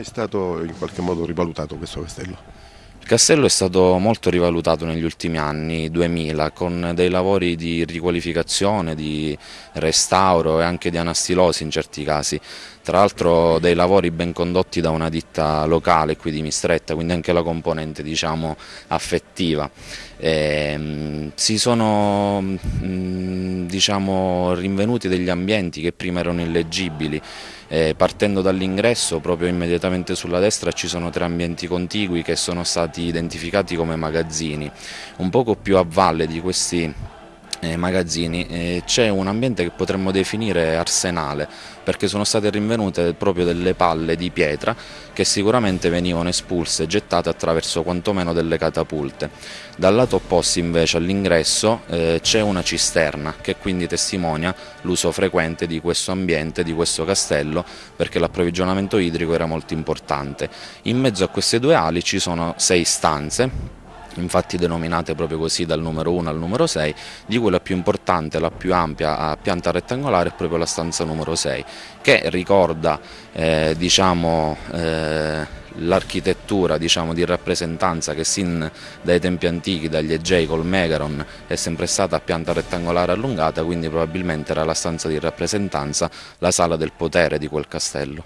È stato in qualche modo rivalutato questo castello? Il castello è stato molto rivalutato negli ultimi anni 2000 con dei lavori di riqualificazione, di restauro e anche di anastilosi in certi casi. Tra l'altro dei lavori ben condotti da una ditta locale qui di Mistretta, quindi anche la componente diciamo, affettiva. E, ehm, si sono mm, diciamo, rinvenuti degli ambienti che prima erano illeggibili, eh, partendo dall'ingresso proprio immediatamente sulla destra ci sono tre ambienti contigui che sono stati identificati come magazzini, un poco più a valle di questi eh, magazzini eh, c'è un ambiente che potremmo definire arsenale perché sono state rinvenute proprio delle palle di pietra che sicuramente venivano espulse e gettate attraverso quantomeno delle catapulte. Dal lato opposto invece all'ingresso eh, c'è una cisterna che quindi testimonia l'uso frequente di questo ambiente, di questo castello perché l'approvvigionamento idrico era molto importante. In mezzo a queste due ali ci sono sei stanze infatti denominate proprio così dal numero 1 al numero 6, di cui la più importante, la più ampia a pianta rettangolare è proprio la stanza numero 6, che ricorda eh, diciamo, eh, l'architettura diciamo, di rappresentanza che sin dai tempi antichi, dagli Egei col Megaron, è sempre stata a pianta rettangolare allungata, quindi probabilmente era la stanza di rappresentanza, la sala del potere di quel castello.